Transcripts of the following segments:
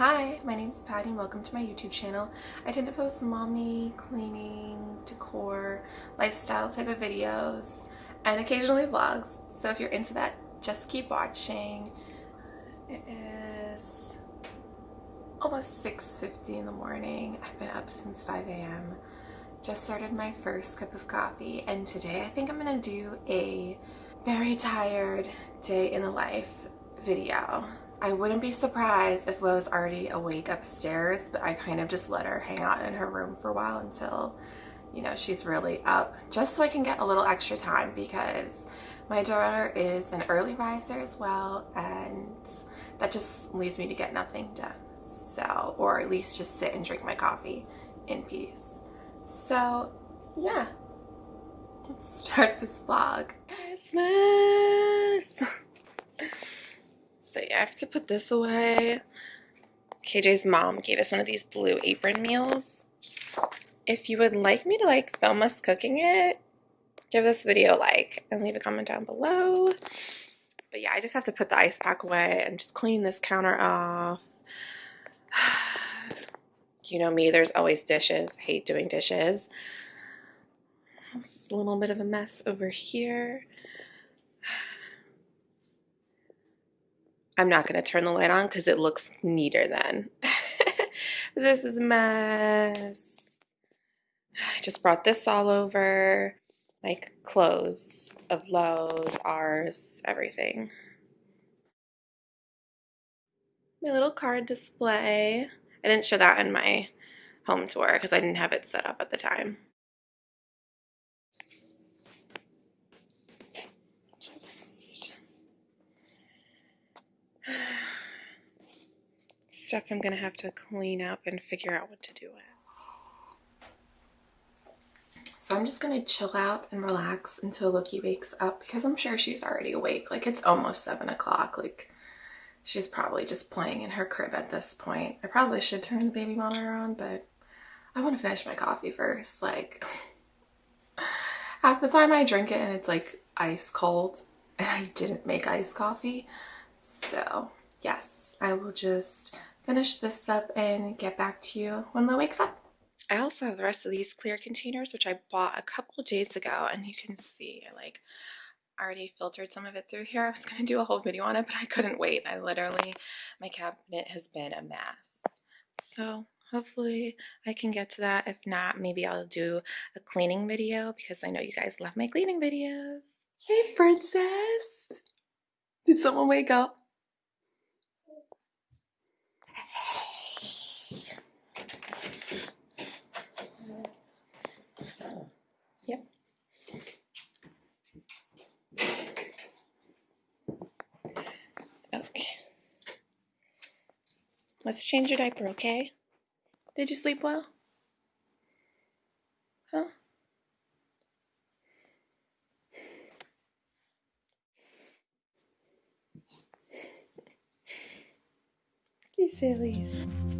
Hi, my name is Patty and welcome to my YouTube channel. I tend to post mommy, cleaning, decor, lifestyle type of videos, and occasionally vlogs. So if you're into that, just keep watching. It is almost 6.50 in the morning. I've been up since 5 a.m. Just started my first cup of coffee and today I think I'm gonna do a very tired day in the life video. I wouldn't be surprised if Lo's already awake upstairs, but I kind of just let her hang out in her room for a while until, you know, she's really up, just so I can get a little extra time because my daughter is an early riser as well, and that just leaves me to get nothing done. So, or at least just sit and drink my coffee in peace. So, yeah, let's start this vlog. Christmas! So I have to put this away. KJ's mom gave us one of these blue apron meals. If you would like me to like film us cooking it, give this video a like and leave a comment down below. But yeah, I just have to put the ice pack away and just clean this counter off. you know me, there's always dishes. I hate doing dishes. It's a little bit of a mess over here. I'm not going to turn the light on because it looks neater then. this is a mess. I just brought this all over, like clothes of Lo's, ours, everything. My little card display. I didn't show that in my home tour because I didn't have it set up at the time. Stuff I'm going to have to clean up and figure out what to do with. So I'm just going to chill out and relax until Loki wakes up because I'm sure she's already awake. Like it's almost 7 o'clock. Like she's probably just playing in her crib at this point. I probably should turn the baby monitor on, but I want to finish my coffee first. Like half the time I drink it and it's like ice cold and I didn't make iced coffee. So yes, I will just finish this up and get back to you when Lo wakes up. I also have the rest of these clear containers, which I bought a couple days ago, and you can see I like already filtered some of it through here. I was going to do a whole video on it, but I couldn't wait. I literally, my cabinet has been a mess. So hopefully I can get to that. If not, maybe I'll do a cleaning video because I know you guys love my cleaning videos. Hey, princess! Did someone wake up? Let's change your diaper, okay? Did you sleep well? Huh? you sillies.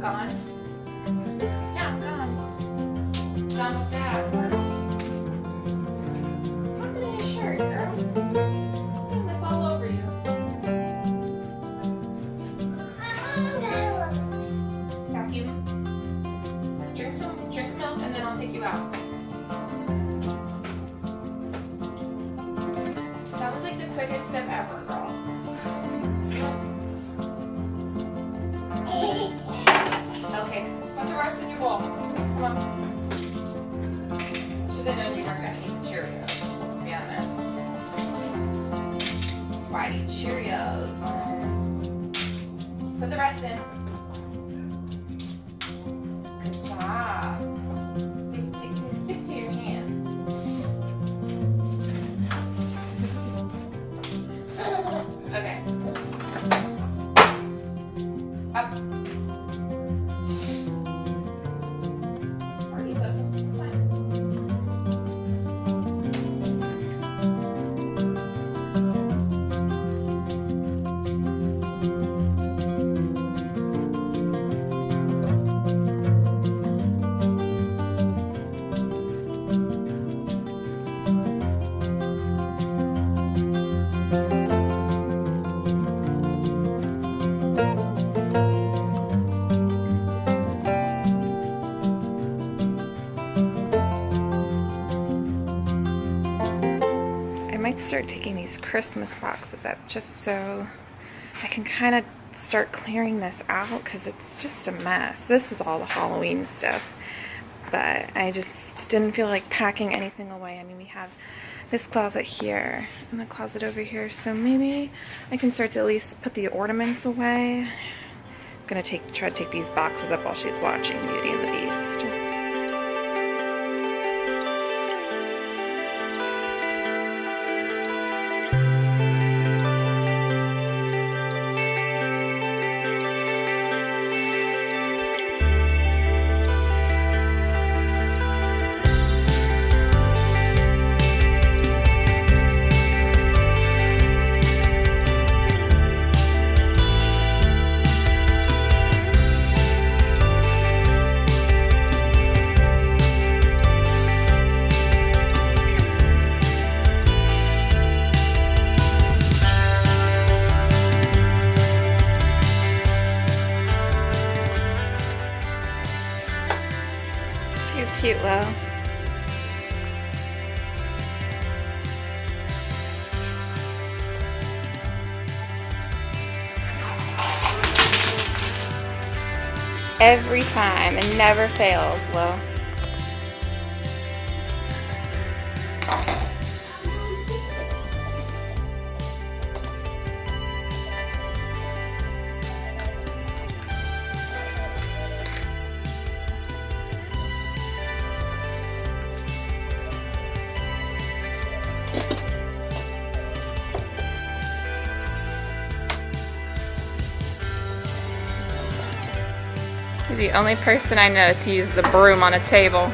Gone. Yeah, gone. Gone with. 啊 start taking these Christmas boxes up just so I can kind of start clearing this out because it's just a mess. This is all the Halloween stuff, but I just didn't feel like packing anything away. I mean, we have this closet here and the closet over here, so maybe I can start to at least put the ornaments away. I'm gonna take try to take these boxes up while she's watching Beauty and the Beast. Cute, Lo. Every time, and never fails, Lo. The only person I know to use the broom on a table.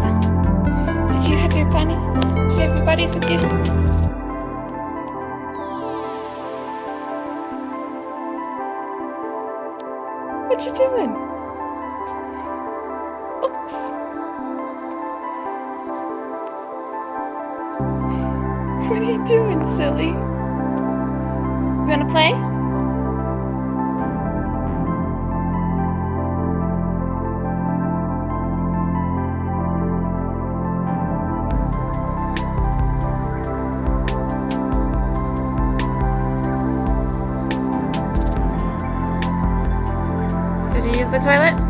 Did you have your bunny? Did you have your buddies with you? What you doing? Books. What are you doing, silly? You wanna play? Toilet?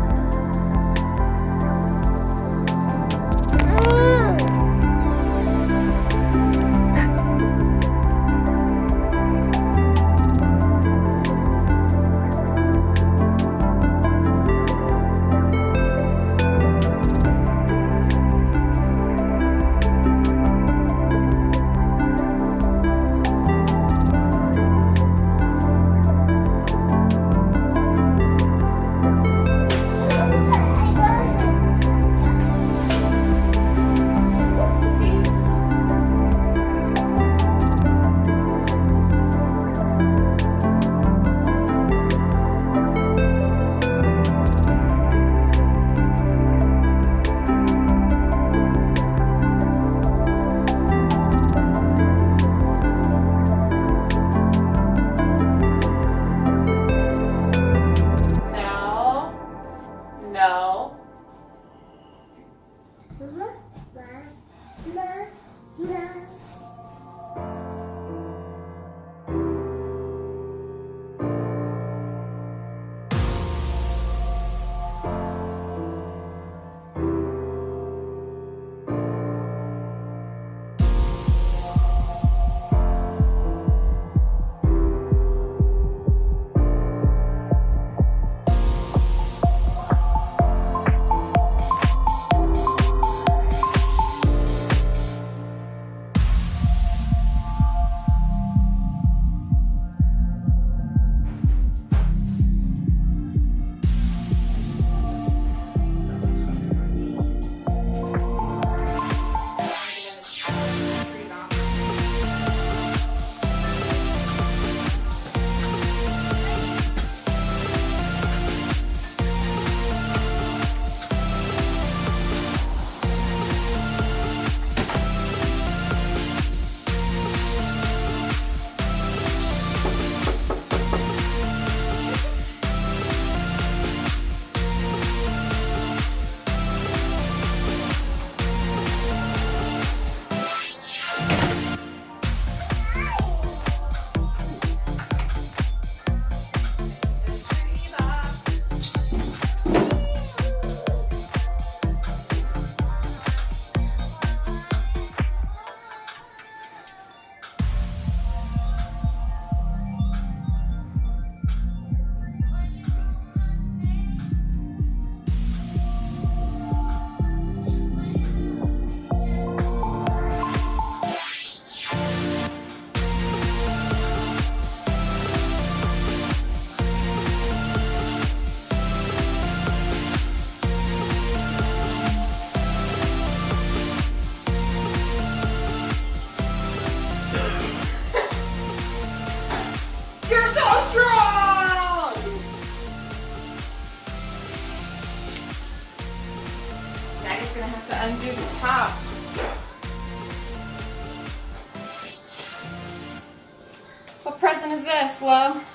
What